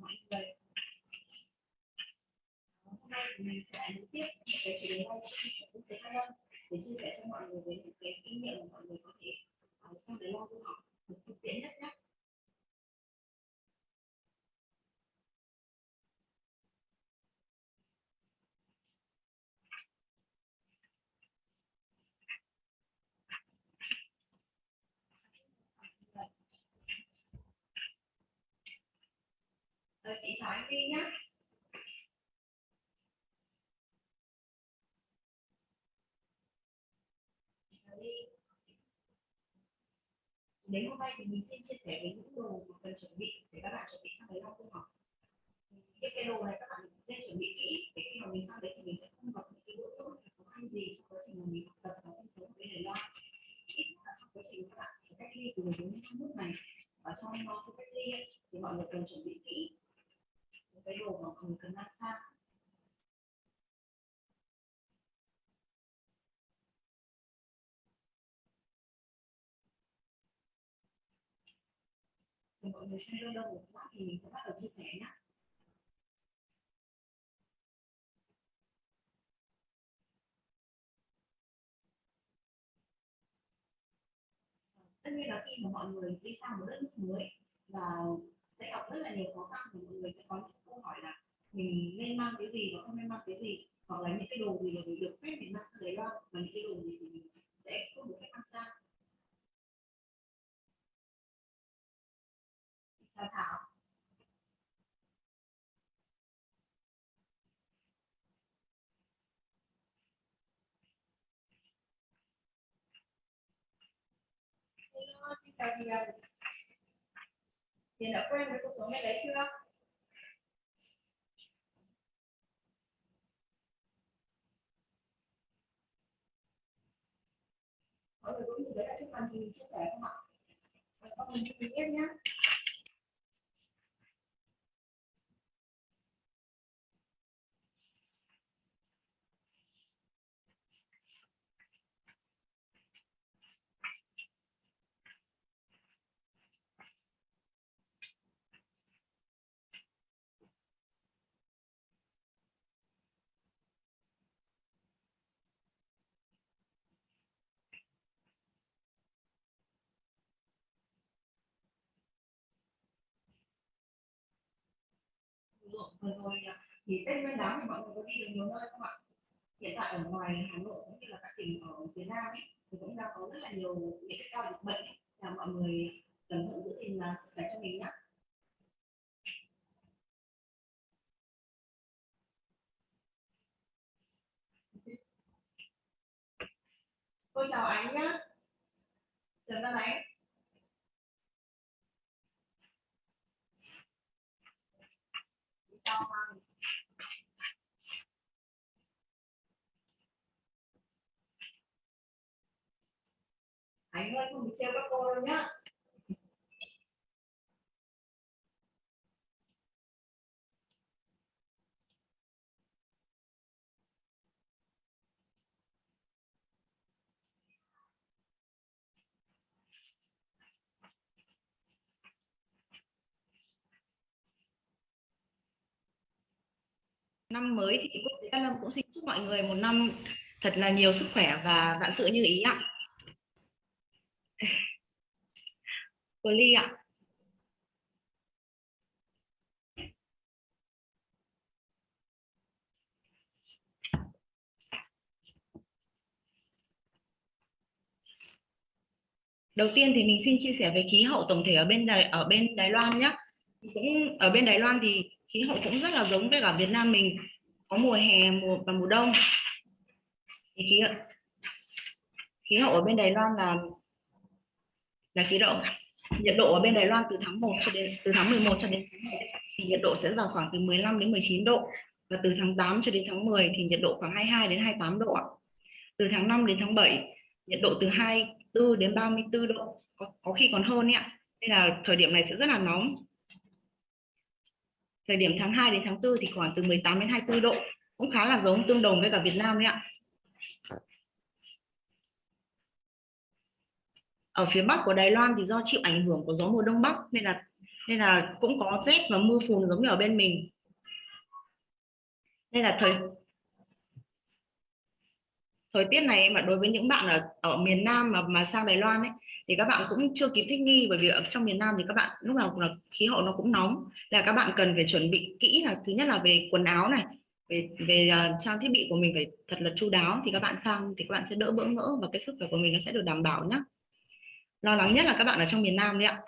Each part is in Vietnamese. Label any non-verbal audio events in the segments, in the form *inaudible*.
mọi người hôm nay mình sẽ nối tiếp cái chủ đề hay trong quốc tế hai để chia sẻ cho mọi người về những cái kinh nghiệm mà mọi người có thể à, uh, sang Đài Loan du học được thực tiễn nhất nhé Ờ, chị chào anh đi nhé đến hôm nay thì mình xin chia sẻ với những đồ mà cần chuẩn bị để các bạn chuẩn bị sang đấy học không học. Những cái đồ này các bạn nên chuẩn bị kỹ, để khi mà mình sang đấy thì mình sẽ không gặp những cái bữa tốt khó khăn gì trong quá trình mà mình học tập và sinh sống ở bên Đài Loan. Ít là trong quá trình các bạn cách ly từ đến năm nước này. Ở trong khu cách ly thì mọi người cần chuẩn bị kỹ những cái đồ mà mình cần mang sang. Thì mọi người xem đâu một lát thì mình sẽ bắt đầu chia sẻ nhé tất nhiên là khi mà mọi người đi sang một đất nước mới và sẽ gặp rất là nhiều khó khăn thì mọi người sẽ có những câu hỏi là mình nên mang cái gì và không nên mang cái gì, hoặc là những cái đồ gì là mình được phép, mình mang sang đấy Loan và những cái đồ gì thì mình sẽ không được phép mang sang. Chào Thảo Hello, xin chào chị Hiền Hiền đã quen với cuộc sống này đấy chưa? Mọi người cũng nhìn thấy là trước màn hình chia sẻ không ạ? Mọi người nhìn tiếp nhé. Vừa rồi à, thì tết nguyên đán thì mọi người có đi được nhiều nơi không ạ? Hiện tại ở ngoài hà nội cũng như là các tỉnh ở phía nam ấy, thì cũng đang có rất là nhiều những cái ca dịch bệnh ấy, là mọi người cẩn thận giữ gìn là sức khỏe cho mình nhé cô chào anh nhé chào các anh chào Hoàng anh ơi không năm mới thì quốc tế Lâm cũng xin chúc mọi người một năm thật là nhiều sức khỏe và vạn sự như ý ạ. Cô Ly ạ. Đầu tiên thì mình xin chia sẻ về khí hậu tổng thể ở bên Đài, ở bên Đài Loan nhé. Cũng, ở bên Đài Loan thì khí hậu cũng rất là giống với cả Việt Nam mình có mùa hè mùa và mùa đông thì khí hậu, khí hậu ở bên Đài Loan là là khí độ nhiệt độ ở bên Đài Loan từ tháng 1 cho đến từ tháng 11 cho đến tháng 1 thì nhiệt độ sẽ vào khoảng từ 15 đến 19 độ và từ tháng 8 cho đến tháng 10 thì nhiệt độ khoảng 22 đến 28 độ ạ. Từ tháng 5 đến tháng 7 nhiệt độ từ 24 đến 34 độ có, có khi còn hơn ạ. Nên là thời điểm này sẽ rất là nóng. Thời điểm tháng 2 đến tháng 4 thì khoảng từ 18 đến 24 độ cũng khá là giống tương đồng với cả Việt Nam đấy ạ. ở phía bắc của Đài Loan thì do chịu ảnh hưởng của gió mùa đông bắc, nên là nên là cũng có rét và mưa phùn giống như ở bên mình nên là thời thời tiết này mà đối với những bạn ở ở miền Nam mà mà sang Đài Loan ấy thì các bạn cũng chưa kịp thích nghi bởi vì ở trong miền Nam thì các bạn lúc nào cũng là khí hậu nó cũng nóng. Là các bạn cần phải chuẩn bị kỹ là thứ nhất là về quần áo này về về uh, trang thiết bị của mình phải thật là chu đáo thì các bạn sang thì các bạn sẽ đỡ bỡ ngỡ và cái sức khỏe của mình nó sẽ được đảm bảo nhé lo lắng nhất là các bạn ở trong miền Nam đấy ạ.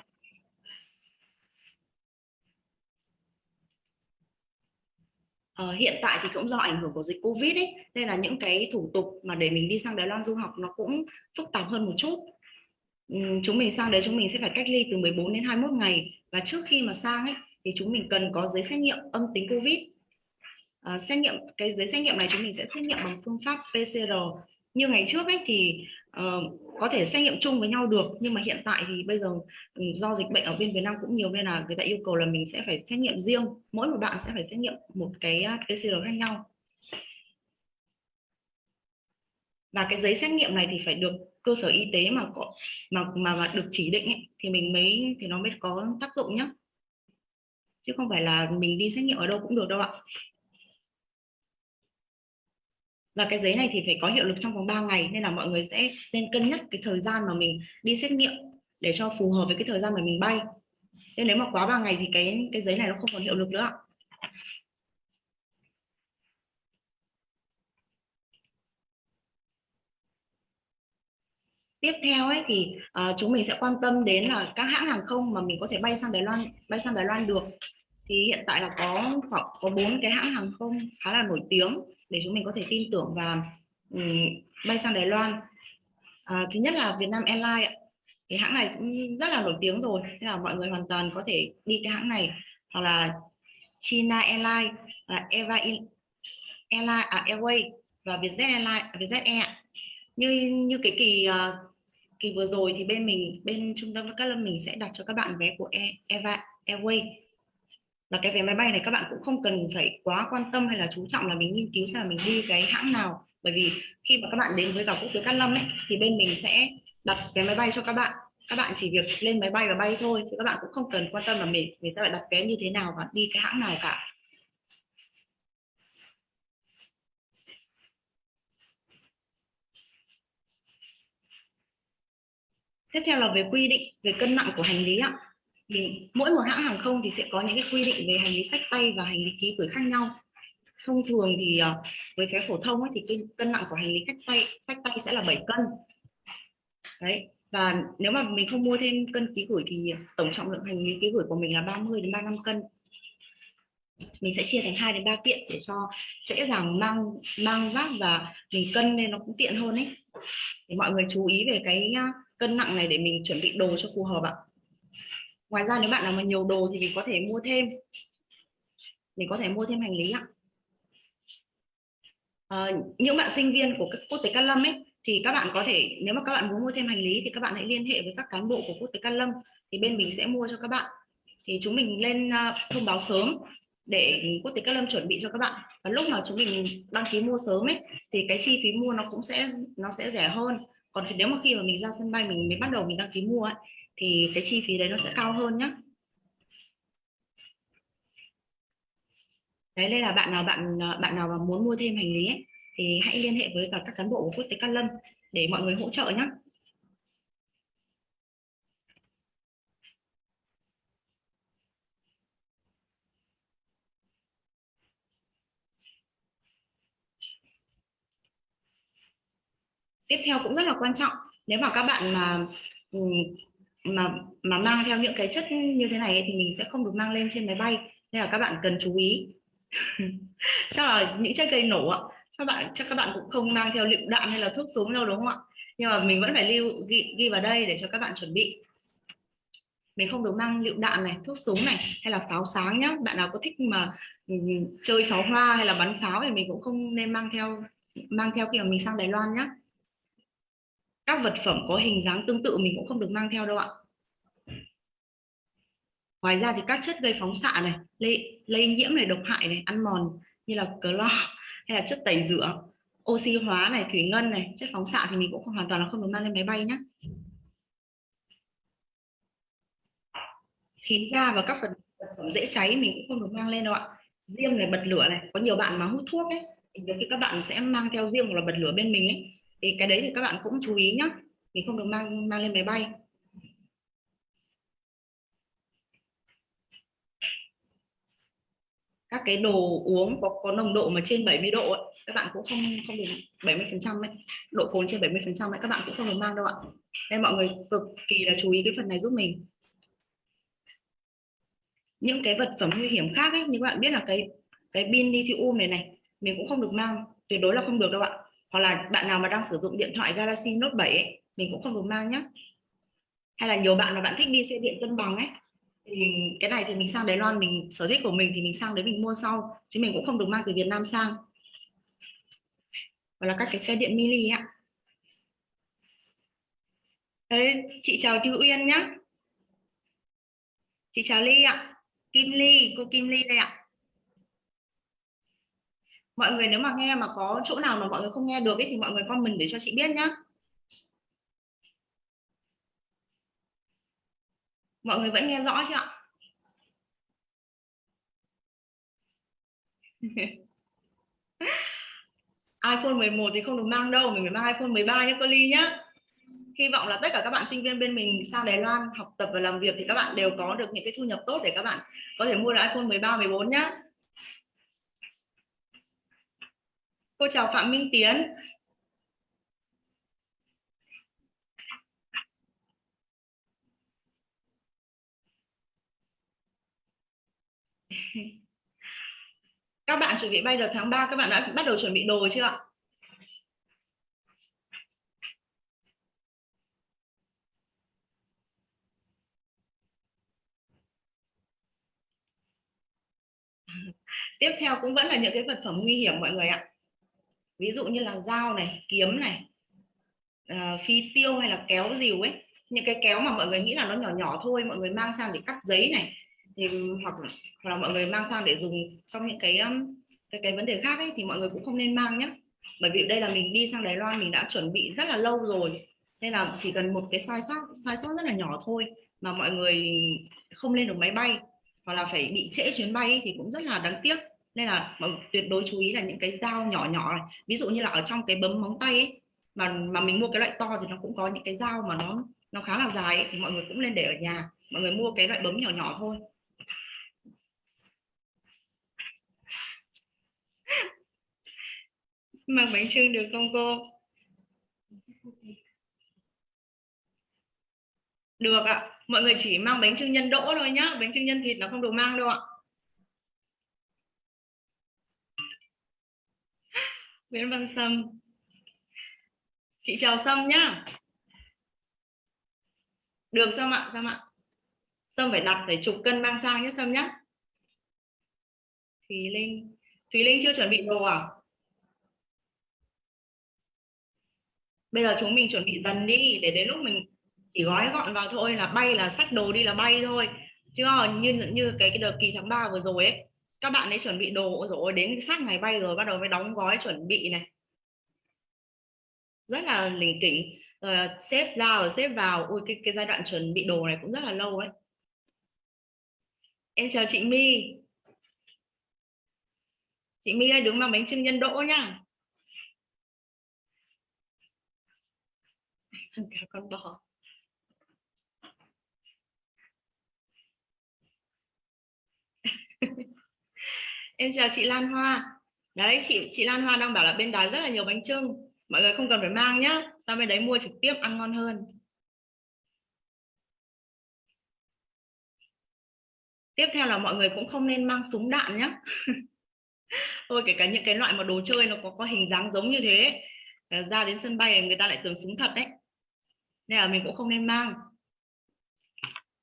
Uh, hiện tại thì cũng do ảnh hưởng của dịch Covid ấy nên là những cái thủ tục mà để mình đi sang Đài Loan du học nó cũng phức tạp hơn một chút. Uhm, chúng mình sang đấy chúng mình sẽ phải cách ly từ 14 đến 21 ngày. Và trước khi mà sang ấy thì chúng mình cần có giấy xét nghiệm âm tính Covid. Uh, xét nghiệm cái giấy xét nghiệm này chúng mình sẽ xét nghiệm bằng phương pháp PCR như ngày trước ấy thì uh, có thể xét nghiệm chung với nhau được nhưng mà hiện tại thì bây giờ ừ, do dịch bệnh ở bên Việt Nam cũng nhiều nên là người ta yêu cầu là mình sẽ phải xét nghiệm riêng. Mỗi một bạn sẽ phải xét nghiệm một cái à, PCR khác nhau. Và cái giấy xét nghiệm này thì phải được cơ sở y tế mà có mà mà, mà được chỉ định ấy, thì mình mới thì nó mới có tác dụng nhé chứ không phải là mình đi xét nghiệm ở đâu cũng được đâu ạ và cái giấy này thì phải có hiệu lực trong vòng 3 ngày nên là mọi người sẽ nên cân nhắc cái thời gian mà mình đi xét nghiệm để cho phù hợp với cái thời gian mà mình bay. Nên nếu mà quá 3 ngày thì cái cái giấy này nó không còn hiệu lực nữa tiếp theo ấy thì uh, chúng mình sẽ quan tâm đến là các hãng hàng không mà mình có thể bay sang Đài Loan bay sang Đài Loan được. Thì hiện tại là có khoảng có bốn cái hãng hàng không khá là nổi tiếng để chúng mình có thể tin tưởng và um, bay sang Đài Loan. À, thứ nhất là Vietnam Airlines cái hãng này cũng rất là nổi tiếng rồi thế là mọi người hoàn toàn có thể đi cái hãng này. Hoặc là China Airlines là Eva Airlines à, Airway và Vietjet Airlines à, Vietjet Air như như cái kỳ uh, kỳ vừa rồi thì bên mình bên trung tâm các lâm mình sẽ đặt cho các bạn vé của Eva Airway là cái vé máy bay này các bạn cũng không cần phải quá quan tâm hay là chú trọng là mình nghiên cứu xem là mình đi cái hãng nào. Bởi vì khi mà các bạn đến với cả quốc tế Cát Lâm ấy, thì bên mình sẽ đặt vé máy bay cho các bạn. Các bạn chỉ việc lên máy bay và bay thôi thì các bạn cũng không cần quan tâm là mình mình sẽ phải đặt vé như thế nào và đi cái hãng nào cả. Tiếp theo là về quy định về cân nặng của hành lý ạ thì mỗi một hãng hàng không thì sẽ có những cái quy định về hành lý sách tay và hành lý ký gửi khác nhau. Thông thường thì ờ, với vé phổ thông ấy, thì cái cân nặng của hành lý sách tay sách tay sẽ là 7 cân. Đấy và nếu mà mình không mua thêm cân ký gửi thì tổng trọng lượng hành lý ký gửi của mình là 30 đến 35 cân. Mình sẽ chia thành 2 đến 3 kiện để cho dễ dàng mang mang vác và mình cân nên nó cũng tiện hơn ấy. Thì mọi người chú ý về cái ờ, cân nặng này để mình chuẩn bị đồ cho phù hợp ạ ngoài ra nếu bạn nào mà nhiều đồ thì mình có thể mua thêm. Mình có thể mua thêm hành lý ạ. À, những bạn sinh viên của quốc tế Cát Lâm ấy thì các bạn có thể nếu mà các bạn muốn mua thêm hành lý thì các bạn hãy liên hệ với các cán bộ của quốc tế Cát Lâm thì bên mình sẽ mua cho các bạn. Thì chúng mình lên ờ, thông báo sớm để quốc tế Cát Lâm chuẩn bị cho các bạn. Và lúc mà chúng mình đăng ký mua sớm ấy thì cái chi phí mua nó cũng sẽ nó sẽ rẻ hơn. Còn nếu mà khi mà mình ra sân bay mình mới bắt đầu mình đăng ký mua ấy, thì cái chi phí đấy nó sẽ cao hơn nhé đấy đây là bạn nào bạn bạn nào mà muốn mua thêm hành lý ấy, thì hãy liên hệ với cả các cán bộ của quốc tế Cát Lâm để mọi người hỗ trợ nhé tiếp theo cũng rất là quan trọng nếu mà các bạn mà ừ, mà mà mang theo những cái chất như thế này thì mình sẽ không được mang lên trên máy bay. Nên là các bạn cần chú ý. *laughs* Chắc là những chất gây nổ ạ. Các bạn chắc các bạn cũng không mang theo lựu đạn hay là thuốc súng đâu đúng không ạ? Nhưng mà mình vẫn phải lưu ghi, ghi vào đây để cho các bạn chuẩn bị. Mình không được mang lựu đạn này thuốc súng này hay là pháo sáng nhá. Bạn nào có thích mà ừ, chơi pháo hoa hay là bắn pháo thì mình cũng không nên mang theo mang theo khi mà mình sang Đài Loan nhá các vật phẩm có hình dáng tương tự mình cũng không được mang theo đâu ạ. Ngoài ra thì các chất gây phóng xạ này lây, lây nhiễm này độc hại này ăn mòn như là clo hay là chất tẩy rửa oxy hóa này thủy ngân này chất phóng xạ thì mình cũng không hoàn toàn là không được mang lên máy bay nhé khí ga và các vật phẩm dễ cháy mình cũng không được mang lên đâu ạ. Diêm này bật lửa này có nhiều bạn mà hút thuốc ấy thì các bạn sẽ mang theo diêm hoặc là bật lửa bên mình ấy thì cái đấy thì các bạn cũng chú ý nhé thì không được mang mang lên máy bay. Các cái đồ uống có có nồng độ mà trên 70 độ ấy, các bạn cũng không không được 70 phần trăm ấy. Độ cồn trên 70 phần trăm ấy các bạn cũng không được mang đâu ạ. Nên mọi người cực kỳ là chú ý cái phần này giúp mình. Những cái vật phẩm nguy hiểm khác ấy như các bạn biết là cái cái pin lithium này này mình cũng không được mang tuyệt đối là không được đâu ạ hoặc là bạn nào mà đang sử dụng điện thoại Galaxy Note 7 ấy, mình cũng không được mang nhé hay là nhiều bạn là bạn thích đi xe điện cân bằng ấy thì cái này thì mình sang Đài Loan mình sở thích của mình thì mình sang đấy mình mua sau chứ mình cũng không được mang từ Việt Nam sang. Hoặc là các cái xe điện mini ạ. Đấy, chị chào Thư Uyên nhé chị chào Ly ạ. Kim Ly cô Kim Ly đây ạ mọi người nếu mà nghe mà có chỗ nào mà mọi người không nghe được ấy, thì mọi người comment để cho chị biết nhá. Mọi người vẫn nghe rõ chưa ạ? *laughs* iPhone 11 thì không được mang đâu mình phải mang iPhone 13 nhé cô Ly nhá. Hy vọng là tất cả các bạn sinh viên bên mình sang Đài Loan học tập và làm việc thì các bạn đều có được những cái thu nhập tốt để các bạn có thể mua được iPhone 13 14 nhá. Cô chào Phạm Minh Tiến. Các bạn chuẩn bị bay được tháng 3 các bạn đã bắt đầu chuẩn bị đồ chưa ạ? Tiếp theo cũng vẫn là những cái vật phẩm nguy hiểm mọi người ạ ví dụ như là dao này kiếm này uh, phi tiêu hay là kéo dìu ấy. Những cái kéo mà mọi người nghĩ là nó nhỏ nhỏ thôi mọi người mang sang để cắt giấy này thì hoặc, hoặc là mọi người mang sang để dùng trong những cái um, cái cái vấn đề khác ấy thì mọi người cũng không nên mang nhé bởi vì đây là mình đi sang Đài Loan mình đã chuẩn bị rất là lâu rồi. Nên là chỉ cần một cái sai sót sai sót rất là nhỏ thôi mà mọi người không lên được máy bay hoặc là phải bị trễ chuyến bay ấy, thì cũng rất là đáng tiếc nên là mọi tuyệt đối chú ý là những cái dao nhỏ nhỏ này. Ví dụ như là ở trong cái bấm móng tay ấy, mà mà mình mua cái loại to thì nó cũng có những cái dao mà nó nó khá là dài ấy, thì mọi người cũng nên để ở nhà. Mọi người mua cái loại bấm nhỏ nhỏ thôi. *laughs* Mang bánh trưng được không cô? Được ạ. Mọi người chỉ mang bánh trưng nhân đỗ thôi nhá. Bánh trưng nhân thịt nó không được mang đâu ạ. Nguyễn Văn Sâm. Chị chào Sâm nhá. Được Sâm ạ Sâm ạ. Sâm phải đặt phải chục cân mang sang nhé Sâm nhá. Thùy Linh. Thùy Linh chưa chuẩn bị đồ à? Bây giờ chúng mình chuẩn bị dần đi, để đến lúc mình chỉ gói gọn vào thôi là bay là sách đồ đi là bay thôi. Chứ như như cái cái đợt kỳ tháng 3 vừa rồi ấy các bạn ấy chuẩn bị đồ rồi đến sát ngày bay rồi bắt đầu mới đóng gói chuẩn bị này. Rất là lỉnh kỉnh. Rồi xếp ra rồi xếp vào. Ui, cái cái giai đoạn chuẩn bị đồ này cũng rất là lâu ấy. Em chào chị My. Chị My ơi, đứng mang bánh trưng nhân đỗ nha *laughs* cả con bò. Em chào chị Lan Hoa. Đấy, chị chị Lan Hoa đang bảo là bên đó rất là nhiều bánh trưng. Mọi người không cần phải mang nhá. Sang bên đấy mua trực tiếp, ăn ngon hơn. Tiếp theo là mọi người cũng không nên mang súng đạn nhé *laughs* thôi, kể cả những cái loại mà đồ chơi nó có có hình dáng giống như thế. Ờ, ra đến sân bay người ta lại tưởng súng thật đấy. Nên là mình cũng không nên mang.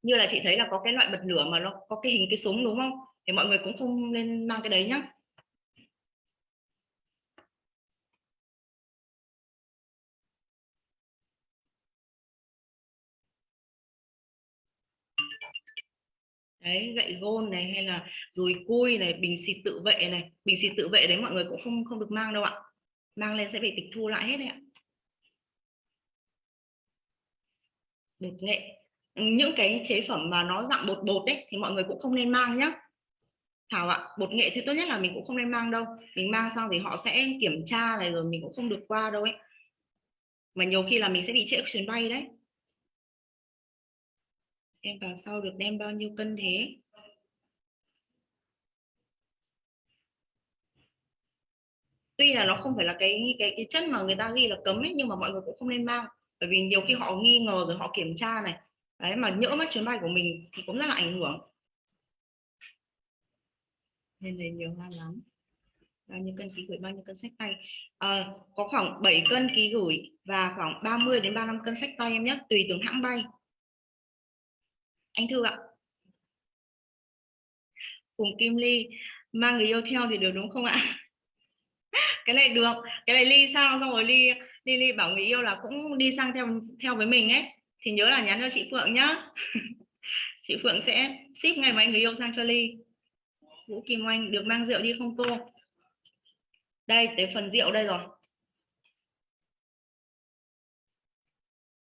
Như là chị thấy là có cái loại bật lửa mà nó có cái hình cái súng, đúng không? Thì mọi người cũng không nên mang cái đấy nhá. Đấy, gậy gôn này hay là dùi cui này, bình xịt tự vệ này. Bình xịt tự vệ đấy mọi người cũng không không được mang đâu ạ. Mang lên sẽ bị tịch thu lại hết đấy ạ. Bột nghệ. Những cái chế phẩm mà nó dạng bột bột đấy thì mọi người cũng không nên mang nhá. Thảo ạ bột nghệ thì tốt nhất là mình cũng không nên mang đâu. Mình mang xong thì họ sẽ kiểm tra này rồi mình cũng không được qua đâu ấy. Mà nhiều khi là mình sẽ bị trễ chuyến bay đấy. Em vào sau được đem bao nhiêu cân thế? Tuy là nó không phải là cái cái cái chất mà người ta ghi là cấm ấy, nhưng mà mọi người cũng không nên mang. Bởi vì nhiều khi họ nghi ngờ rồi họ kiểm tra này. Đấy, mà nhỡ mất chuyến bay của mình thì cũng rất là ảnh hưởng nên là nhiều hoa lắm. Bao nhiêu cân ký gửi bao nhiêu cân sách tay. À, có khoảng 7 cân ký gửi và khoảng 30 đến 35 cân sách tay em nhé tùy từng hãng bay. Anh thư ạ. Cùng Kim Ly mang người yêu theo thì được đúng không ạ? *laughs* Cái này được cái này ly sao? Xong rồi ly ly ly bảo người yêu là cũng đi sang theo theo với mình ấy. Thì nhớ là nhắn cho chị Phượng nhá. *laughs* Chị Phượng sẽ ship ngày mai người yêu sang cho ly. Vũ Kim Oanh được mang rượu đi không cô? Đây tới phần rượu đây rồi.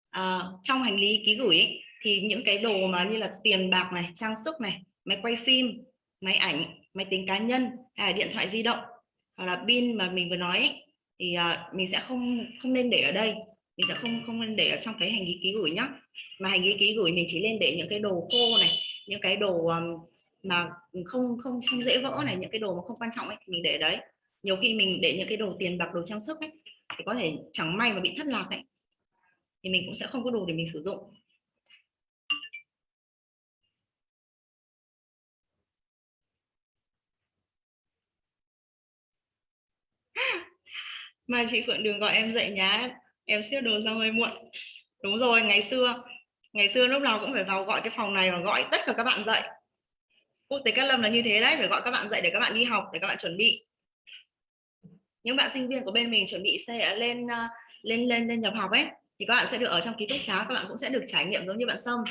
À, trong hành lý ký gửi ấy, thì những cái đồ mà như là tiền bạc này trang sức này máy quay phim máy ảnh máy tính cá nhân hay là điện thoại di động hoặc là pin mà mình vừa nói ấy, thì uh, mình sẽ không không nên để ở đây. Mình sẽ không không nên để ở trong cái hành lý ký gửi nhá. Mà hành lý ký gửi mình chỉ nên để những cái đồ khô này những cái đồ um, mà không không không dễ vỡ này, những cái đồ mà không quan trọng ấy mình để đấy. Nhiều khi mình để những cái đồ tiền bạc, đồ trang sức ấy, thì có thể chẳng may mà bị thất lạc ấy, thì mình cũng sẽ không có đồ để mình sử dụng. *laughs* Mà chị Phượng đừng gọi em dậy nhá, em xếp đồ ra hơi muộn. Đúng rồi, ngày xưa ngày xưa lúc nào cũng phải vào gọi cái phòng này và gọi tất cả các bạn dậy quốc tế Cát Lâm là như thế đấy, phải gọi các bạn dậy để các bạn đi học, để các bạn chuẩn bị. Những bạn sinh viên của bên mình chuẩn bị sẽ ờ, lên ờ, lên lên lên nhập học ấy, thì các bạn sẽ được ở trong ký túc xá, các bạn cũng sẽ được trải nghiệm giống như bạn sông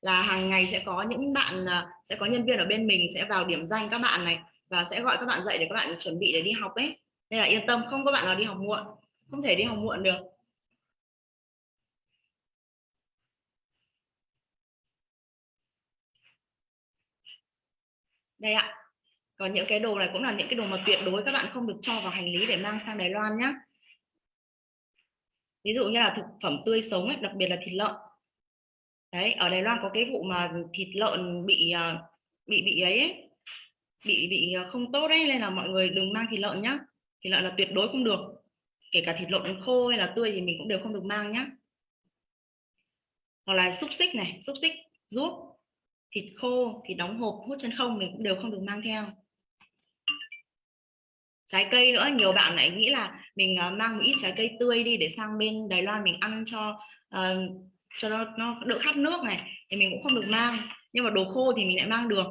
là hàng ngày sẽ có những bạn ờ, sẽ có nhân viên ở bên mình sẽ vào điểm danh các bạn này và sẽ gọi các bạn dậy để các bạn chuẩn bị để đi học ấy. Nên là yên tâm, không có bạn nào đi học muộn, không thể đi học muộn được. Đây ạ. Còn những cái đồ này cũng là những cái đồ mà tuyệt đối các bạn không được cho vào hành lý để mang sang Đài Loan nhé ví dụ như là thực phẩm tươi sống ấy, đặc biệt là thịt lợn. Đấy ở Đài Loan có cái vụ mà thịt lợn bị à, bị bị ấy, ấy bị bị à, không tốt đấy nên là mọi người đừng mang thịt lợn nhá. Thịt lợn là tuyệt đối không được. Kể cả thịt lợn khô hay là tươi thì mình cũng đều không được mang nhá. Hoặc là xúc xích này xúc xích ruốc thịt khô thịt đóng hộp hút chân không mình cũng đều không được mang theo. Trái cây nữa nhiều bạn lại nghĩ là mình ờ, mang một ít trái cây tươi đi để sang bên Đài Loan mình ăn cho uh, cho nó, nó đỡ khát nước này thì mình cũng không được mang. Nhưng mà đồ khô thì mình lại mang được.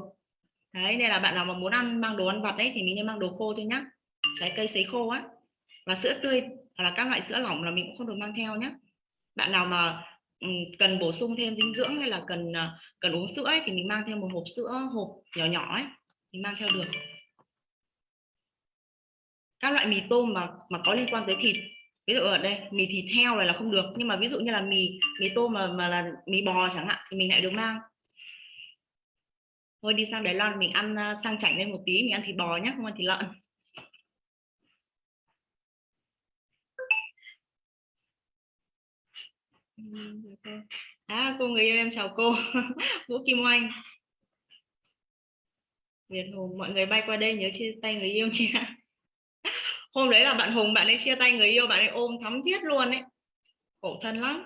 Đấy nên là bạn nào mà muốn ăn mang đồ ăn vặt đấy thì mình nên mang đồ khô thôi nhá. Trái cây sấy khô á. Và sữa tươi hoặc là các loại sữa lỏng là mình cũng không được mang theo nhé bạn nào mà Ừ, cần bổ sung thêm dinh dưỡng hay là cần à, cần uống sữa ấy, thì mình mang theo một hộp sữa hộp nhỏ nhỏ ấy mình mang theo được. Các loại mì tôm mà mà có liên quan tới thịt ví dụ ở đây mì thịt heo này là không được nhưng mà ví dụ như là mì mì tôm mà mà là mì bò chẳng hạn thì mình lại được mang. Thôi đi sang Đài Loan mình ăn à, sang chảnh lên một tí mình ăn thịt bò nhé không ăn thịt lợn. Ừ, dạ vâng. à cô người yêu em chào cô. *laughs* Vũ Kim Oanh. Việt Hùng, mọi người bay qua đây nhớ chia tay người yêu nha *laughs* hôm đấy là bạn Hùng, bạn ấy chia tay người yêu, bạn ấy ôm thắm thiết luôn ấy. Khổ thân lắm.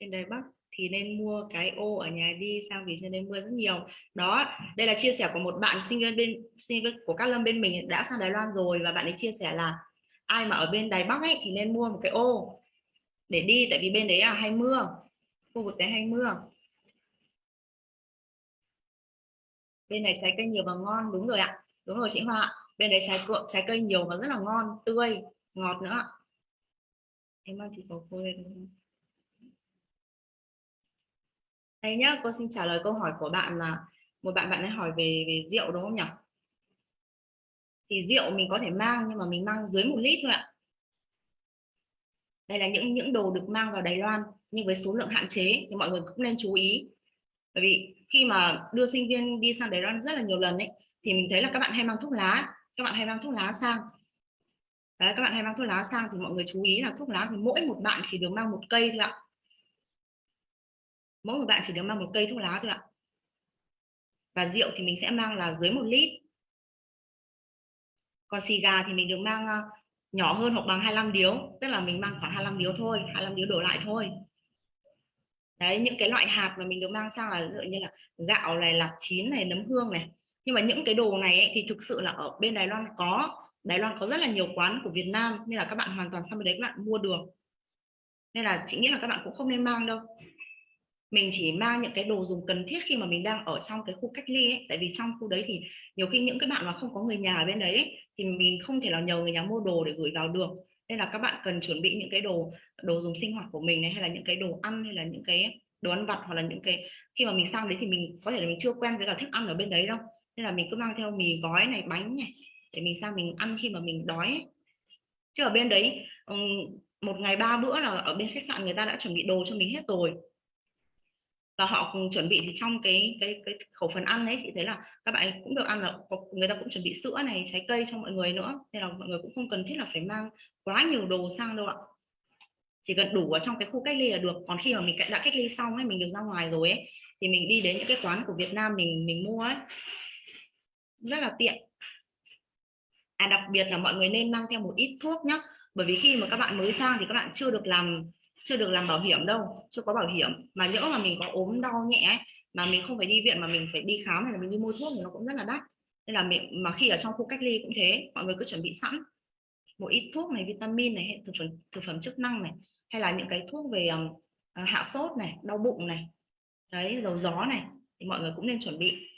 Trên Đài Bắc thì nên mua cái ô ở nhà đi sang vì trên đây mưa rất nhiều. Đó, đây là chia sẻ của một bạn sinh viên bên, sinh viên của các lâm bên mình đã sang Đài Loan rồi và bạn ấy chia sẻ là ai mà ở bên Đài Bắc ấy thì nên mua một cái ô để đi, tại vì bên đấy là hay mưa, khu vực đấy hay mưa. Bên này trái cây nhiều và ngon, đúng rồi ạ, đúng rồi chị Hoa ạ. bên đấy trái cựa trái cây nhiều và rất là ngon, tươi, ngọt nữa em mang chị có cô lên đây nhá, cô xin trả lời câu hỏi của bạn là, một bạn bạn ấy hỏi về về rượu đúng không nhỉ? Thì rượu mình có thể mang nhưng mà mình mang dưới một lít thôi ạ. Đây là những những đồ được mang vào Đài Loan nhưng với số lượng hạn chế thì mọi người cũng nên chú ý. Bởi vì khi mà đưa sinh viên đi sang Đài Loan rất là nhiều lần ấy thì mình thấy là các bạn hay mang thuốc lá các bạn hay mang thuốc lá sang. Đấy, các bạn hay mang thuốc lá sang thì mọi người chú ý là thuốc lá thì mỗi một bạn chỉ được mang một cây thôi ạ. Mỗi một bạn chỉ được mang một cây thuốc lá thôi ạ. Và rượu thì mình sẽ mang là dưới một lít còn xì gà thì mình được mang ờ, nhỏ hơn hoặc bằng 25 điếu tức là mình mang khoảng 25 điếu thôi 25 điếu đổ lại thôi. Đấy những cái loại hạt mà mình được mang sang là ví như là gạo này lạc chín này nấm hương này. Nhưng mà những cái đồ này ấy, thì thực sự là ở bên Đài Loan có Đài Loan có rất là nhiều quán của Việt Nam nên là các bạn hoàn toàn sang bên đấy các bạn mua được. Nên là chị nghĩ là các bạn cũng không nên mang đâu mình chỉ mang những cái đồ dùng cần thiết khi mà mình đang ở trong cái khu cách ly ấy. Tại vì trong khu đấy thì nhiều khi những cái bạn mà không có người nhà ở bên đấy ấy, thì mình không thể nào nhờ người nhà mua đồ để gửi vào được. Nên là các bạn cần chuẩn bị những cái đồ đồ dùng sinh hoạt của mình này hay là những cái đồ ăn hay là những cái đồ ăn vặt hoặc là những cái khi mà mình sang đấy thì mình có thể là mình chưa quen với cả thức ăn ở bên đấy đâu. Nên là mình cứ mang theo mì gói này bánh này để mình sang mình ăn khi mà mình đói ấy. chứ ở bên đấy một ngày ba bữa là ở bên khách sạn người ta đã chuẩn bị đồ cho mình hết rồi và họ cùng chuẩn bị thì trong cái cái cái khẩu phần ăn ấy, chị thấy là các bạn cũng được ăn là người ta cũng chuẩn bị sữa này, trái cây cho mọi người nữa. Nên là mọi người cũng không cần thiết là phải mang quá nhiều đồ sang đâu ạ. Chỉ cần đủ ở trong cái khu cách ly là được. Còn khi mà mình đã cách ly xong ấy, mình được ra ngoài rồi ấy, thì mình đi đến những cái quán của Việt Nam mình mình mua ấy, rất là tiện. À đặc biệt là mọi người nên mang theo một ít thuốc nhá. Bởi vì khi mà các bạn mới sang thì các bạn chưa được làm chưa được làm bảo hiểm đâu chưa có bảo hiểm. Mà nhỡ mà mình có ốm đau nhẹ ấy, mà mình không phải đi viện mà mình phải đi khám hay là mình đi mua thuốc thì nó cũng rất là đắt. Nên là mình mà khi ở trong khu cách ly cũng thế mọi người cứ chuẩn bị sẵn. Một ít thuốc này vitamin này hay thực phẩm thực phẩm chức năng này hay là những cái thuốc về um, hạ sốt này đau bụng này đấy dầu gió này thì mọi người cũng nên chuẩn bị.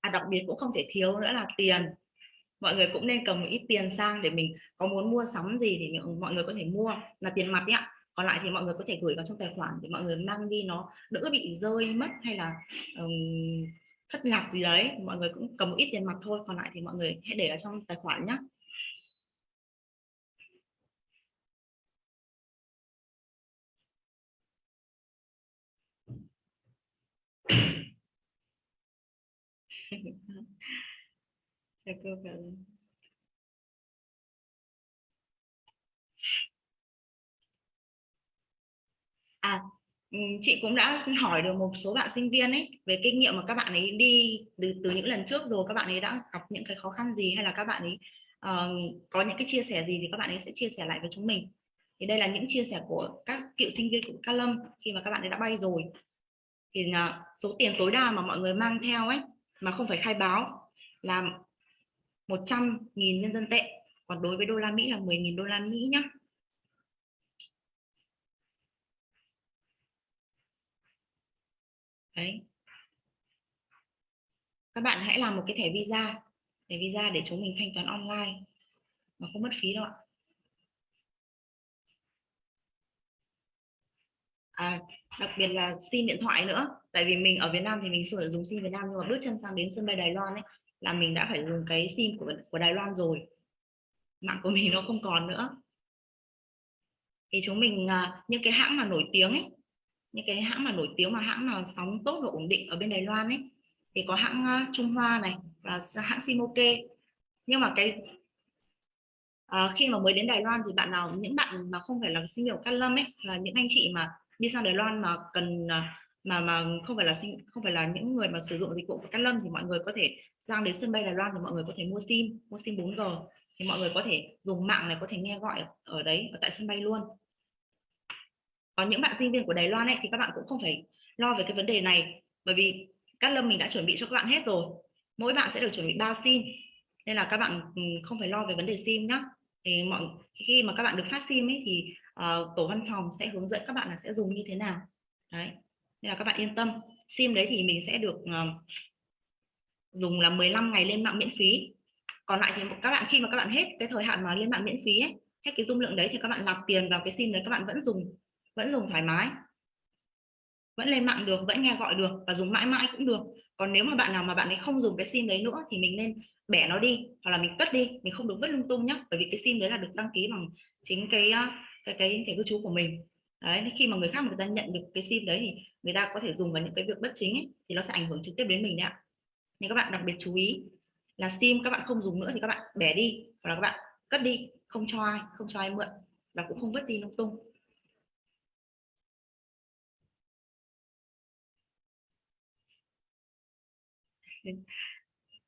À, đặc biệt cũng không thể thiếu nữa là tiền mọi người cũng nên cầm một ít tiền sang để mình có muốn mua sắm gì thì mọi người có thể mua là tiền mặt nhá còn lại thì mọi người có thể gửi vào trong tài khoản để mọi người mang đi nó đỡ bị rơi mất hay là um, thất lạc gì đấy. Mọi người cũng cầm một ít tiền mặt thôi còn lại thì mọi người hãy để ở trong tài khoản nhé chào *laughs* cô à ừ, chị cũng đã hỏi được một số bạn sinh viên ấy về kinh nghiệm mà các bạn ấy đi từ từ những lần trước rồi các bạn ấy đã gặp những cái khó khăn gì hay là các bạn ấy uh, có những cái chia sẻ gì thì các bạn ấy sẽ chia sẻ lại với chúng mình. Thì đây là những chia sẻ của các cựu sinh viên của Cát Lâm khi mà các bạn ấy đã bay rồi. Thì là số tiền tối đa mà mọi người mang theo ấy mà không phải khai báo là 100.000 nhân dân tệ. Còn đối với đô la Mỹ là 10.000 đô la Mỹ nhá. Đấy. Các bạn hãy làm một cái thẻ visa thẻ visa để chúng mình thanh toán online. Mà không mất phí đâu ạ. À, đặc biệt là sim điện thoại nữa. Tại vì mình ở Việt Nam thì mình sử dụng sim Việt Nam nhưng mà bước chân sang đến sân bay Đài Loan ấy là mình đã phải dùng cái sim của của Đài Loan rồi. Mạng của mình nó không còn nữa. Thì chúng mình à, những cái hãng mà nổi tiếng ấy những cái hãng mà nổi tiếng mà hãng nào sóng tốt và ổn định ở bên Đài Loan ấy thì có hãng à, Trung Hoa này và hãng Simoke. Nhưng mà cái à, khi mà mới đến Đài Loan thì bạn nào những bạn mà không phải là sinh viên của Cát Lâm ấy là những anh chị mà đi sang Đài Loan mà cần à, mà mà không phải là sinh không phải là những người mà sử dụng dịch vụ của Cát Lâm thì mọi người có thể sang đến sân bay Đài Loan thì mọi người có thể mua sim mua sim 4G thì mọi người có thể dùng mạng này có thể nghe gọi ở đấy ở tại sân bay luôn. Còn những bạn sinh viên của Đài Loan ấy thì các bạn cũng không phải lo về cái vấn đề này bởi vì Cát lâm mình đã chuẩn bị cho các bạn hết rồi. Mỗi bạn sẽ được chuẩn bị 3 sim nên là các bạn ừ, không phải lo về vấn đề sim nhá. Thì mọi khi mà các bạn được phát sim ấy thì uh, tổ văn phòng sẽ hướng dẫn các bạn là sẽ dùng như thế nào. Đấy nên là các bạn yên tâm. Sim đấy thì mình sẽ được uh, dùng là 15 ngày lên mạng miễn phí. Còn lại thì các bạn khi mà các bạn hết cái thời hạn mà lên mạng miễn phí ấy, hết cái dung lượng đấy thì các bạn nạp tiền vào cái sim đấy các bạn vẫn dùng vẫn dùng thoải mái. Vẫn lên mạng được vẫn nghe gọi được và dùng mãi mãi cũng được. Còn nếu mà bạn nào mà bạn ấy không dùng cái sim đấy nữa thì mình nên bẻ nó đi hoặc là mình cất đi mình không được vứt lung tung nhé bởi vì cái sim đấy là được đăng ký bằng chính cái ờ, cái cái thẻ cư trú của mình đấy khi mà người khác người ta nhận được cái sim đấy thì người ta có thể dùng vào những cái việc bất chính ấy, thì nó sẽ ảnh hưởng trực tiếp đến mình đấy ạ. Nên các bạn đặc biệt chú ý là sim các bạn không dùng nữa thì các bạn bẻ đi hoặc là các bạn cất đi không cho ai không cho ai mượn và cũng không vứt đi lung tung.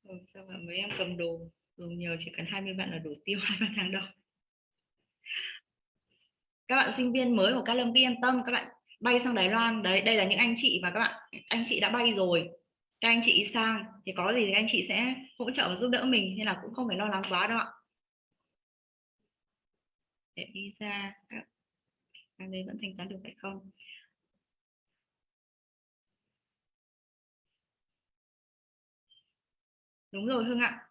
Ừ, sao mà mấy em cầm đồ dùng nhiều chỉ cần 20 bạn là đủ tiêu *laughs* hai ba tháng đâu? Các bạn sinh viên mới của các lâm yên tâm, các bạn bay sang Đài Loan. Đấy, đây là những anh chị và các bạn, anh chị đã bay rồi. Các anh chị sang, thì có gì thì anh chị sẽ hỗ trợ và giúp đỡ mình, nên là cũng không phải lo lắng quá đâu ạ. Để visa à, sang đây vẫn thanh toán được phải không? Đúng rồi Hương ạ.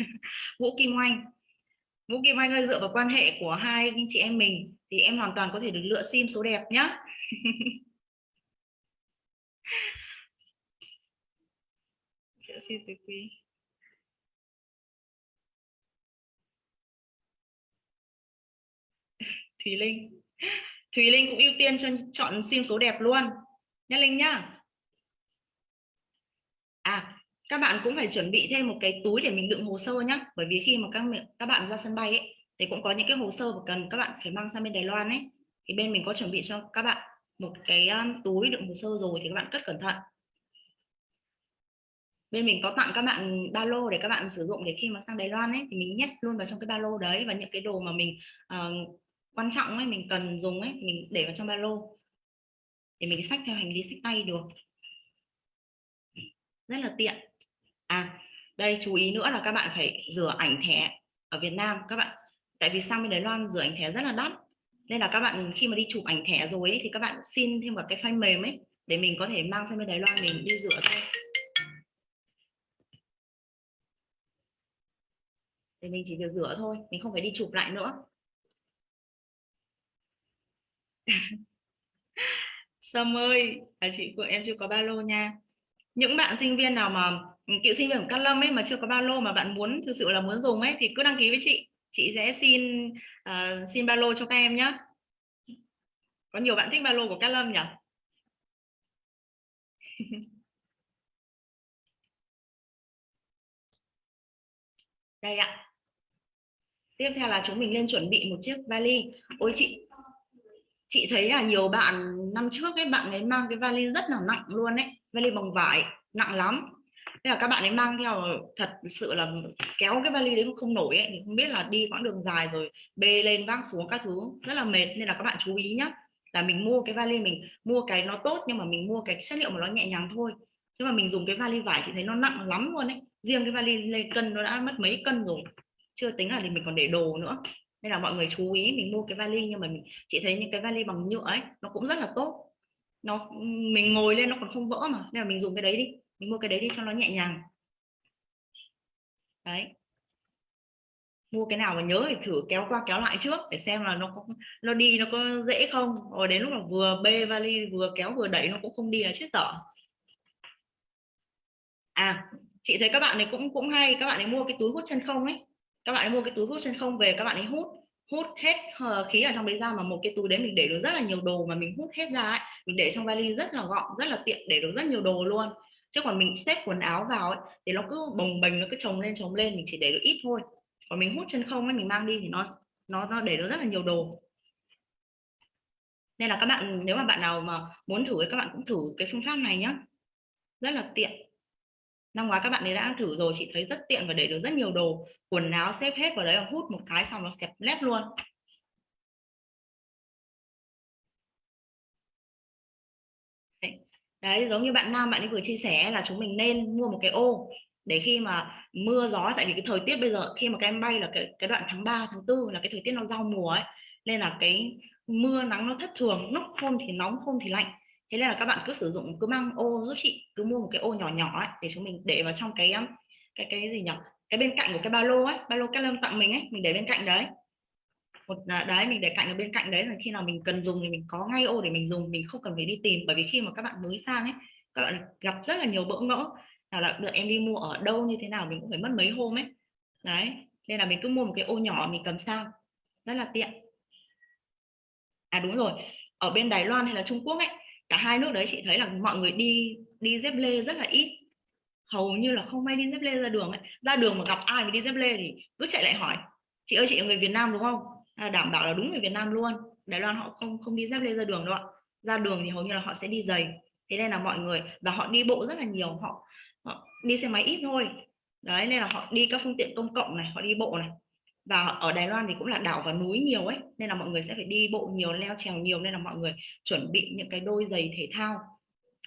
*laughs* Vũ Kim Oanh. Vũ Kim Oanh ơi, dựa vào quan hệ của hai anh chị em mình thì em hoàn toàn có thể được lựa sim số đẹp nhá. *laughs* Lựa sim từ quý. *laughs* Thùy Linh. Thùy Linh cũng ưu tiên cho chọn sim số đẹp luôn. Nhá Linh nhá. À các bạn cũng phải chuẩn bị thêm một cái túi để mình đựng hồ sơ nhé bởi vì khi mà các các bạn ra sân bay ấy thì cũng có những cái hồ sơ mà cần các bạn phải mang sang bên Đài Loan ấy. Thì bên mình có chuẩn bị cho các bạn một cái um, túi đựng hồ sơ rồi thì các bạn cất cẩn thận. Bên mình có tặng các bạn ba lô để các bạn sử dụng để khi mà sang Đài Loan ấy thì mình nhét luôn vào trong cái ba lô đấy. Và những cái đồ mà mình uh, quan trọng ấy mình cần dùng ấy mình để vào trong ba lô. Để mình xách theo hành lý xách tay được. Rất là tiện à đây chú ý nữa là các bạn phải rửa ảnh thẻ ở Việt Nam các bạn. Tại vì sang bên Đài Loan rửa ảnh thẻ rất là đắt. Nên là các bạn khi mà đi chụp ảnh thẻ rồi ấy, thì các bạn xin thêm một cái file mềm ấy để mình có thể mang sang bên Đài Loan mình đi rửa thôi. Để mình chỉ việc rửa thôi mình không phải đi chụp lại nữa. *laughs* Sâm ơi à, chị của em chưa có ba lô nha những bạn sinh viên nào mà ừ, cựu sinh viên của Cát Lâm ấy mà chưa có ba lô mà bạn muốn thực sự là muốn dùng ấy thì cứ đăng ký với chị. Chị sẽ xin uh, xin ba lô cho các em nhé có nhiều bạn thích ba lô của Cát Lâm nhỉ? *laughs* Đây ạ. Tiếp theo là chúng mình lên chuẩn bị một chiếc vali. Ôi chị chị thấy là nhiều bạn năm trước ấy bạn ấy mang cái vali rất là nặng luôn ấy vali bằng vải, nặng lắm. Nên là các bạn ấy mang theo, thật sự là kéo cái vali đấy mà không nổi ấy, thì không biết là đi quãng đường dài rồi bê lên vác xuống các thứ. Rất là mệt, nên là các bạn chú ý nhé là mình mua cái vali mình, mua cái nó tốt nhưng mà mình mua cái chất liệu mà nó nhẹ nhàng thôi. Nhưng mà mình dùng cái vali vải chị thấy nó nặng lắm luôn ấy. Riêng cái vali lên cân nó đã mất mấy cân rồi, chưa tính là thì mình còn để đồ nữa. Nên là mọi người chú ý mình mua cái vali nhưng mà mình, chị thấy những cái vali bằng nhựa ấy, nó cũng rất là tốt nó, mình ngồi lên nó còn không vỡ mà. Nên là mình dùng cái đấy đi. Mình mua cái đấy đi cho nó nhẹ nhàng. Đấy. Mua cái nào mà nhớ thì thử kéo qua kéo lại trước để xem là nó có, nó đi nó có dễ không. Rồi đến lúc mà vừa bê vali, vừa kéo vừa đẩy nó cũng không đi là chết dở. À chị thấy các bạn này cũng cũng hay. Các bạn ấy mua cái túi hút chân không ấy. Các bạn ấy mua cái túi hút chân không về, các bạn ấy hút hút hết ờ, khí ở trong đấy ra mà một cái túi đấy mình để được rất là nhiều đồ mà mình hút hết ra ấy mình để trong vali rất là gọn rất là tiện để được rất nhiều đồ luôn. Chứ còn mình xếp quần áo vào ấy, thì nó cứ bồng bềnh nó cứ chồng lên chồng lên mình chỉ để được ít thôi. Còn mình hút chân không ấy mình mang đi thì nó nó nó để được rất là nhiều đồ. Nên là các bạn nếu mà bạn nào mà muốn thử các bạn cũng thử cái phương pháp này nhé rất là tiện năm ngoái các bạn ấy đã thử rồi chị thấy rất tiện và để được rất nhiều đồ. Quần áo xếp hết vào đấy và hút một cái xong nó xẹp lép luôn. Đấy. Giống như bạn nam bạn ấy vừa chia sẻ là chúng mình nên mua một cái ô để khi mà mưa gió tại vì cái thời tiết bây giờ khi mà các em bay là cái cái đoạn tháng 3, tháng 4 là cái thời tiết nó giao mùa ấy. Nên là cái mưa nắng nó thất thường lúc hôm thì nóng hôm thì lạnh thế nên là các bạn cứ sử dụng, cứ mang ô giúp chị, cứ mua một cái ô nhỏ nhỏ ấy, để chúng mình để vào trong cái um, cái cái gì nhỉ cái bên cạnh của cái ba lô ấy, ba lô các lâm tặng mình ấy, mình để bên cạnh đấy. Một à, đấy, mình để cạnh ở bên cạnh đấy là khi nào mình cần dùng thì mình có ngay ô để mình dùng, mình không cần phải đi tìm. Bởi vì khi mà các bạn mới sang ấy, các bạn gặp rất là nhiều bỡ ngỡ. Nào là được em đi mua ở đâu, như thế nào, mình cũng phải mất mấy hôm ấy. Đấy, nên là mình cứ mua một cái ô nhỏ mình cầm sang. Rất là tiện. À đúng rồi. Ở bên Đài Loan hay là Trung Quốc ấy cả hai nước đấy chị thấy là mọi người đi đi dép lê rất là ít. Hầu như là không may đi dép lê ra đường ấy. Ra đường mà gặp ai mà đi dép lê thì cứ chạy lại hỏi chị ơi chị là người Việt Nam đúng không? À, đảm bảo là đúng người Việt Nam luôn. Đài Loan họ không không đi dép lê ra đường đâu ạ. Ra đường thì hầu như là họ sẽ đi giày. Thế nên là mọi người và họ đi bộ rất là nhiều họ, họ đi xe máy ít thôi. Đấy nên là họ đi các phương tiện công cộng này họ đi bộ này và ở Đài Loan thì cũng là đảo và núi nhiều ấy, nên là mọi người sẽ phải đi bộ nhiều, leo trèo nhiều, nên là mọi người chuẩn bị những cái đôi giày thể thao.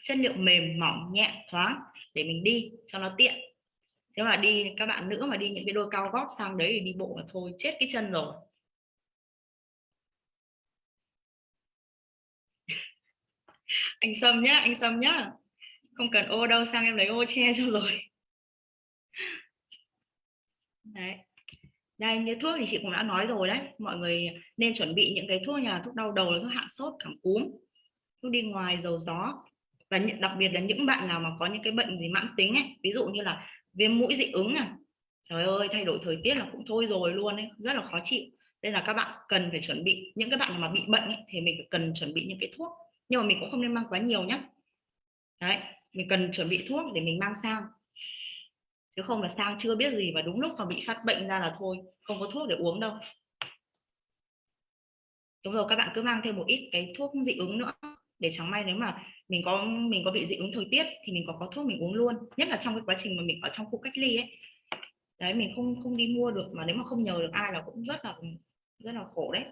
Chất liệu mềm, mỏng, nhẹ, thoáng để mình đi, cho nó tiện. Thế mà đi, các bạn nữ mà đi những cái đôi cao gót sang đấy thì đi bộ là thôi, chết cái chân rồi. *laughs* Anh Sâm nhá, anh Sâm nhá. Không cần ô đâu, sang em lấy ô che cho rồi. *laughs* Đấy đây như thuốc thì chị cũng đã nói rồi đấy. Mọi người nên chuẩn bị những cái thuốc nhà thuốc đau đầu thuốc hạ sốt cảm cúm thuốc đi ngoài dầu gió. Và đặc biệt là những bạn nào mà có những cái bệnh gì mãn tính ấy ví dụ như là viêm mũi dị ứng à trời ơi thay đổi thời tiết là cũng thôi rồi luôn ấy rất là khó chịu. Nên là các bạn cần phải chuẩn bị những cái bạn mà bị bệnh ấy, thì mình phải cần chuẩn bị những cái thuốc. Nhưng mà mình cũng không nên mang quá nhiều nhé đấy mình cần chuẩn bị thuốc để mình mang sang chứ không là sang chưa biết gì và đúng lúc mà bị phát bệnh ra là thôi, không có thuốc để uống đâu. Đúng rồi, các bạn cứ mang thêm một ít cái thuốc dị ứng nữa. Để chẳng may nếu mà mình có mình có bị dị ứng thời tiết thì mình có có thuốc mình uống luôn. Nhất là trong cái quá trình mà mình ở trong khu cách ly ấy. Đấy, mình không không đi mua được mà nếu mà không nhờ được ai là cũng rất là rất là khổ đấy.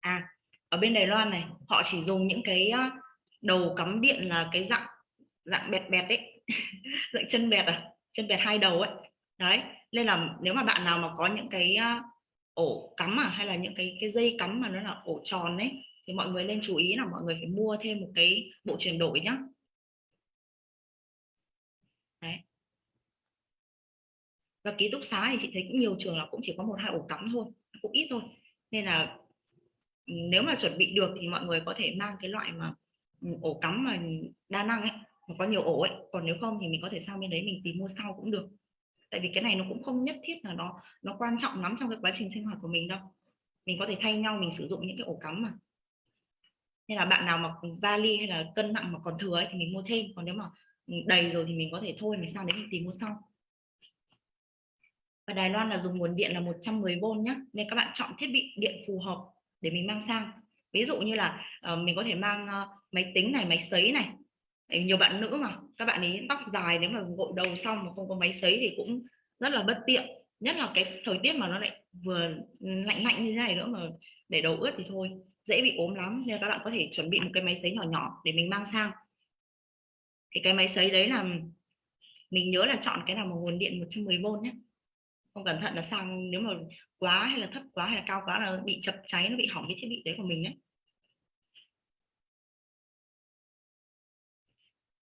À ở bên Đài Loan này, họ chỉ dùng những cái đầu cắm điện là cái dạng dạng bẹt bẹt đấy *laughs* dạng chân bẹt à? Chân bẹt hai đầu ấy. Đấy, nên là nếu mà bạn nào mà có những cái ổ cắm à hay là những cái cái dây cắm mà nó là ổ tròn đấy thì mọi người nên chú ý là mọi người phải mua thêm một cái bộ chuyển đổi nhá. Đấy. Và ký túc xá thì chị thấy cũng nhiều trường là cũng chỉ có một, hai ổ cắm thôi, cũng ít thôi. Nên là ừ, nếu mà chuẩn bị được thì mọi người có thể mang cái loại mà ổ cắm mà đa năng ấy mà có nhiều ổ ấy. Còn nếu không thì mình có thể sang bên đấy mình tìm mua sau cũng được. Tại vì cái này nó cũng không nhất thiết là nó nó quan trọng lắm trong cái quá trình sinh hoạt của mình đâu. Mình có thể thay nhau mình sử dụng những cái ổ cắm mà. Nên là bạn nào mà vali hay là cân nặng mà còn thừa ấy, thì mình mua thêm. Còn nếu mà đầy rồi thì mình có thể thôi mình sang đấy mình tìm mua sau. Và Đài Loan là dùng nguồn điện là 110V nhé nên các bạn chọn thiết bị điện phù hợp để mình mang sang ví dụ như là uh, mình có thể mang uh, máy tính này máy sấy này. Nhiều bạn nữ mà các bạn ấy tóc dài nếu mà gội đầu xong mà không có máy sấy thì cũng rất là bất tiện. Nhất là cái thời tiết mà nó lại vừa lạnh lạnh như thế này nữa mà để đầu ướt thì thôi dễ bị ốm lắm. Nên các bạn có thể chuẩn bị một cái máy sấy nhỏ nhỏ để mình mang sang. Thì cái máy sấy đấy là mình nhớ là chọn cái nào mà nguồn điện 110V nhé không cẩn thận là sang nếu mà quá hay là thấp quá hay là cao quá là bị chập cháy, nó bị hỏng cái thiết bị đấy của mình đấy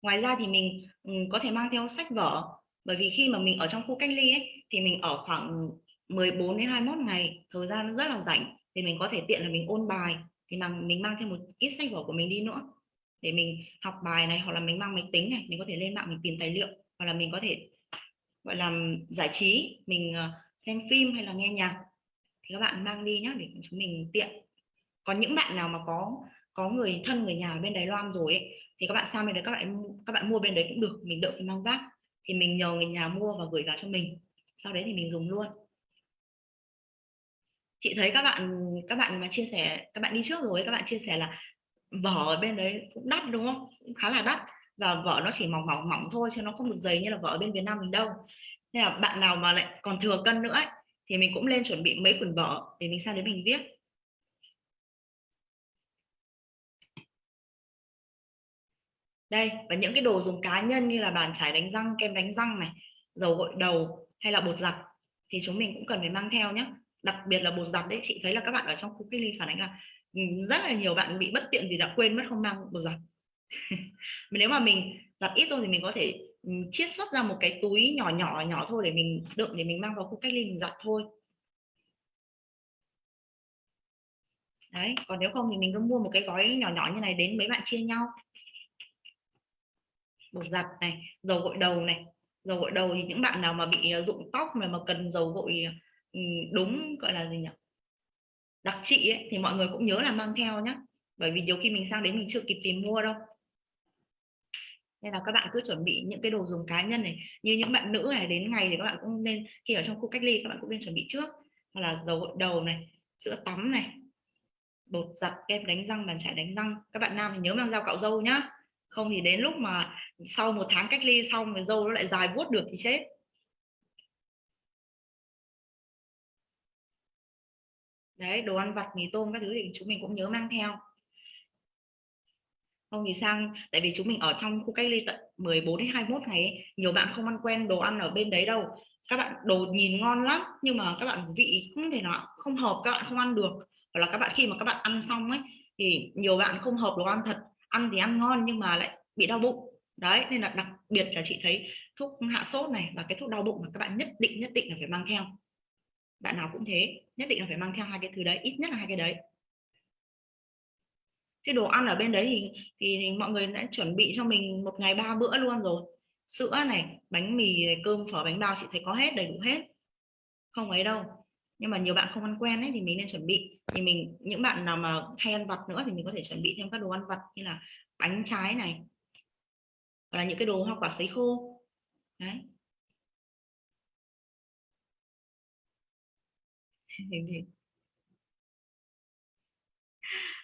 ngoài ra thì mình có thể mang theo sách vở, bởi vì khi mà mình ở trong khu cách ly ấy, thì mình ở khoảng 14 đến 21 ngày, thời gian rất là rảnh, thì mình có thể tiện là mình ôn bài, thì mà mình mang thêm một ít sách vở của mình đi nữa, để mình học bài này, hoặc là mình mang máy tính này, mình có thể lên mạng mình tìm tài liệu, hoặc là mình có thể gọi là giải trí mình ờ, xem phim hay là nghe nhạc thì các bạn mang đi nhé để chúng mình tiện. Còn những bạn nào mà có có người thân người nhà ở bên Đài Loan rồi ấy, thì các bạn sang bên đấy các bạn các bạn mua bên đấy cũng được mình đỡ phải mang vác. Thì mình nhờ người nhà mua và gửi vào cho mình sau đấy thì mình dùng luôn. Chị thấy các bạn các bạn mà chia sẻ các bạn đi trước rồi các bạn chia sẻ là vỏ ở bên đấy cũng đắt đúng không? Cũng khá là đắt và vỏ nó chỉ mỏng mỏng mỏng thôi chứ nó không được dày như là vỏ ở bên Việt Nam mình đâu. Nên là bạn nào mà lại còn thừa cân nữa ấy, thì mình cũng lên chuẩn bị mấy quyển vỏ để mình sang đến mình viết. Đây và những cái đồ dùng cá nhân như là bàn chải đánh răng kem đánh răng này dầu gội đầu hay là bột giặt thì chúng mình cũng cần phải mang theo nhé đặc biệt là bột giặt đấy chị thấy là các bạn ở trong khu cách ly phản ánh là ừ, rất là nhiều bạn bị bất tiện vì đã quên mất không mang bột giặt. *laughs* nếu mà mình giặt ít thôi thì mình có thể chiết xuất ra một cái túi nhỏ nhỏ nhỏ thôi để mình đựng để mình mang vào khu cách ly mình giặt thôi. Đấy còn nếu không thì mình cứ mua một cái gói nhỏ nhỏ như này đến mấy bạn chia nhau. Bột giặt này dầu gội đầu này. Dầu gội đầu thì những bạn nào mà bị ờ, rụng tóc mà mà cần dầu gội đúng gọi là gì nhỉ? Đặc trị ấy, thì mọi người cũng nhớ là mang theo nhé bởi vì nhiều khi mình sang đến mình chưa kịp tìm mua đâu. Nên là các bạn cứ chuẩn bị những cái đồ dùng cá nhân này, như những bạn nữ này, đến ngày thì các bạn cũng nên, khi ở trong khu cách ly các bạn cũng nên chuẩn bị trước. Hoặc là dầu gội đầu này, sữa tắm này, bột giặt, kem đánh răng, bàn chải đánh răng. Các bạn nam thì nhớ mang dao cạo râu nhá. Không thì đến lúc mà sau một tháng cách ly xong rồi dâu nó lại dài vuốt được thì chết. Đấy, đồ ăn vặt mì tôm các thứ thì chúng mình cũng nhớ mang theo không thì sang tại vì chúng mình ở trong khu cách ly tận 14 đến 21 ngày ấy, nhiều bạn không ăn quen đồ ăn ở bên đấy đâu. Các bạn đồ nhìn ngon lắm nhưng mà các bạn vị không thể nào không hợp các bạn không ăn được. Hoặc là các bạn khi mà các bạn ăn xong ấy thì nhiều bạn không hợp đồ ăn thật ăn thì ăn ngon nhưng mà lại bị đau bụng. Đấy nên là đặc biệt là chị thấy thuốc hạ sốt này và cái thuốc đau bụng mà các bạn nhất định nhất định là phải mang theo. Bạn nào cũng thế nhất định là phải mang theo hai cái thứ đấy ít nhất là hai cái đấy cái đồ ăn ở bên đấy thì, thì thì mọi người đã chuẩn bị cho mình một ngày ba bữa luôn rồi. Sữa này bánh mì này, cơm phở bánh bao chị thấy có hết đầy đủ hết. Không ấy đâu. Nhưng mà nhiều bạn không ăn quen ấy thì mình nên chuẩn bị. Thì mình những bạn nào mà hay ăn vặt nữa thì mình có thể chuẩn bị thêm các đồ ăn vặt như là bánh trái này. Hoặc là những cái đồ hoa quả sấy khô. Đấy. *laughs*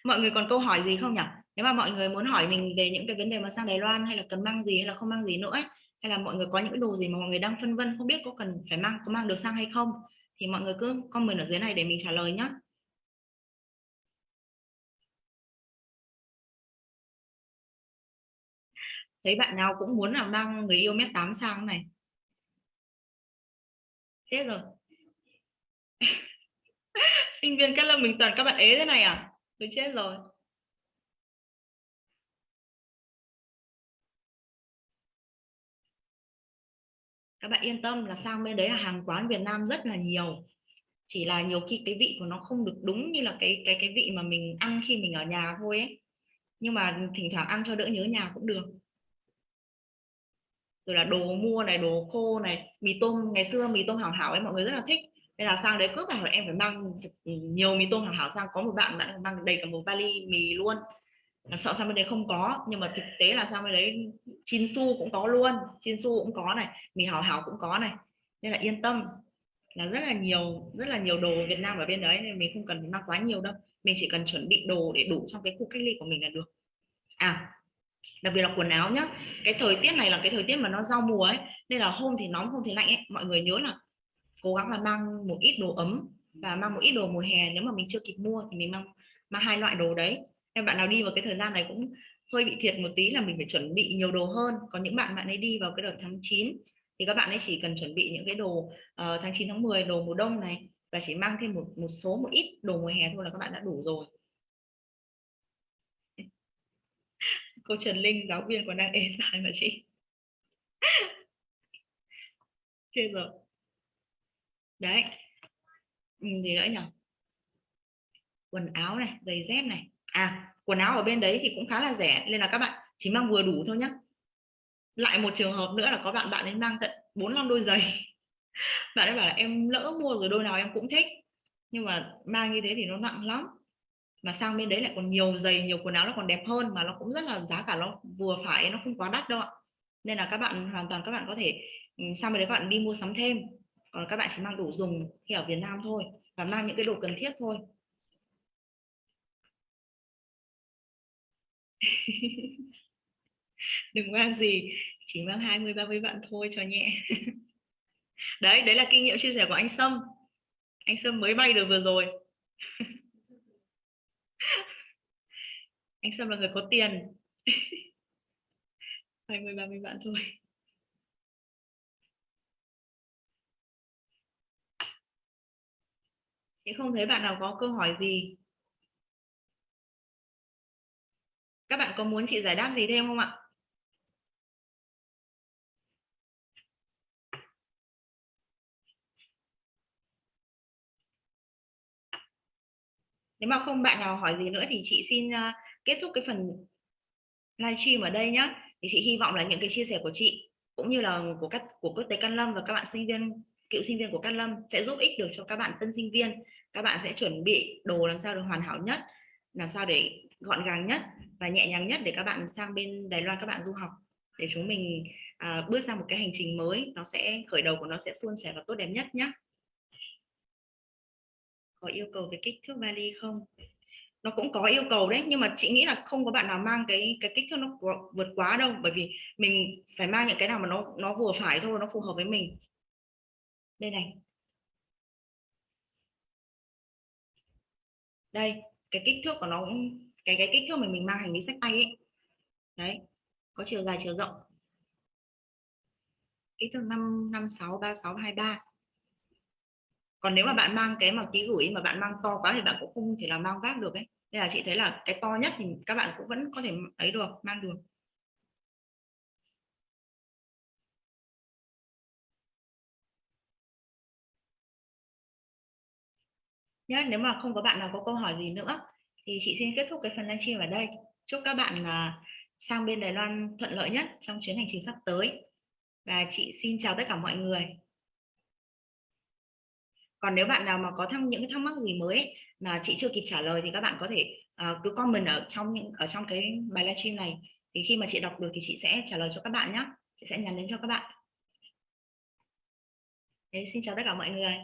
mọi người còn câu hỏi gì không nhỉ? Nếu mà mọi người muốn hỏi mình về những cái vấn đề mà sang Đài Loan hay là cần mang gì hay là không mang gì nữa ấy, hay là mọi người có những cái đồ gì mà mọi người đang phân vân không biết có cần phải mang có mang được sang hay không thì mọi người cứ comment ở dưới này để mình trả lời nhé thấy bạn nào cũng muốn là mang người yêu mét 8 sang này. Chết rồi. *laughs* Sinh viên các lâm mình toàn các bạn ế thế này à tôi chết rồi. Các bạn yên tâm là sang bên đấy là hàng quán Việt Nam rất là nhiều. Chỉ là nhiều khi cái vị của nó không được đúng như là cái cái cái vị mà mình ăn khi mình ở nhà thôi ấy. Nhưng mà thỉnh thoảng ăn cho đỡ nhớ nhà cũng được. Rồi là đồ mua này, đồ khô này, mì tôm. Ngày xưa mì tôm hảo hảo ấy, mọi người rất là thích nên là sang đấy cướp là em phải mang nhiều mì tôm hảo hảo sang. Có một bạn bạn mang đầy cả một vali mì luôn. Là sợ sang bên đấy không có. Nhưng mà thực tế là sang bên đấy chin su cũng có luôn. Chin su cũng có này. Mì hảo hảo cũng có này. Nên là yên tâm là rất là nhiều, rất là nhiều đồ Việt Nam ở bên đấy. Nên mình không cần phải mang quá nhiều đâu. Mình chỉ cần chuẩn bị đồ để đủ trong cái khu cách ly của mình là được. À đặc biệt là quần áo nhá. Cái thời tiết này là cái thời tiết mà nó giao mùa ấy. Nên là hôm thì nóng, hôm thì lạnh ấy. Mọi người nhớ là cố gắng là mang một ít đồ ấm và mang một ít đồ mùa hè. Nếu mà mình chưa kịp mua thì mình mang mang hai loại đồ đấy. Em bạn nào đi vào cái thời gian này cũng hơi bị thiệt một tí là mình phải chuẩn bị nhiều đồ hơn. Còn những bạn bạn ấy đi vào cái đợt tháng 9 thì các bạn ấy chỉ cần chuẩn bị những cái đồ uh, tháng 9 tháng 10 đồ mùa đông này và chỉ mang thêm một một số một ít đồ mùa hè thôi là các bạn đã đủ rồi. *laughs* Cô Trần Linh giáo viên còn đang ế dài mà chị. *laughs* Chết rồi đấy. Ừ, gì nữa nhỉ? Quần áo này, giày dép này. À quần áo ở bên đấy thì cũng khá là rẻ. Nên là các bạn chỉ mang vừa đủ thôi nhé lại một trường hợp nữa là có bạn bạn ấy mang tận 45 đôi giày. *laughs* Bạn ấy bảo là em lỡ mua rồi đôi nào em cũng thích. Nhưng mà mang như thế thì nó nặng lắm. Mà sang bên đấy lại còn nhiều giày, nhiều quần áo nó còn đẹp hơn mà nó cũng rất là giá cả nó vừa phải, nó không quá đắt đâu ạ. Nên là các bạn, hoàn toàn các bạn có thể ừ, sang bên đấy các bạn đi mua sắm thêm còn các bạn chỉ mang đủ dùng khi ở Việt Nam thôi và mang những cái đồ cần thiết thôi. *laughs* Đừng mang gì, chỉ mang 20 30 bạn thôi cho nhẹ. *laughs* Đấy đấy là kinh nghiệm chia sẻ của anh Sâm. Anh Sâm mới bay được vừa rồi. *laughs* Anh Sâm là người có tiền. 20 30 bạn thôi. Chị không thấy bạn nào có câu hỏi gì? Các bạn có muốn chị giải đáp gì thêm không ạ? Nếu mà không bạn nào hỏi gì nữa thì chị xin à, kết thúc cái phần livestream ở đây nhé thì chị hy vọng là những cái chia sẻ của chị cũng như là của các, của quốc tế Căn Lâm và các bạn sinh viên, cựu sinh viên của Căn Lâm sẽ giúp ích được cho các bạn tân sinh viên các bạn sẽ chuẩn bị đồ làm sao được hoàn hảo nhất làm sao để gọn gàng nhất và nhẹ nhàng nhất để các bạn sang bên Đài Loan các bạn du học. Để chúng mình à, bước sang một cái hành trình mới nó sẽ khởi đầu của nó sẽ suôn sẻ và tốt đẹp nhất nhé có yêu cầu về kích thước vali không? Nó cũng có yêu cầu đấy nhưng mà chị nghĩ là không có bạn nào mang cái cái kích thước nó vượt quá đâu bởi vì mình phải mang những cái nào mà nó nó vừa phải thôi nó phù hợp với mình. Đây này. Đây, cái kích thước của nó cũng, cái cái kích thước mình mình mang hành lý sách tay ấy. Đấy, có chiều dài, chiều rộng. Kích thước năm năm sáu, ba sáu, hai ba. Còn nếu mà bạn mang cái mà ký gửi mà bạn mang to quá thì bạn cũng không thể là mang vác được ấy. Nên là chị thấy là cái to nhất thì các bạn cũng vẫn có thể ấy được, mang được. Nhé nếu mà không có bạn nào có câu hỏi gì nữa thì chị xin kết thúc cái phần livestream ở đây. Chúc các bạn uh, sang bên Đài Loan thuận lợi nhất trong chuyến hành trình sắp tới. Và chị xin chào tất cả mọi người. Còn nếu bạn nào mà có thắc những thắc mắc gì mới mà chị chưa kịp trả lời thì các bạn có thể uh, cứ comment ở trong những ở trong cái bài livestream này. Thì khi mà chị đọc được thì chị sẽ trả lời cho các bạn nhé chị sẽ nhắn đến cho các bạn. Thế, xin chào tất cả mọi người.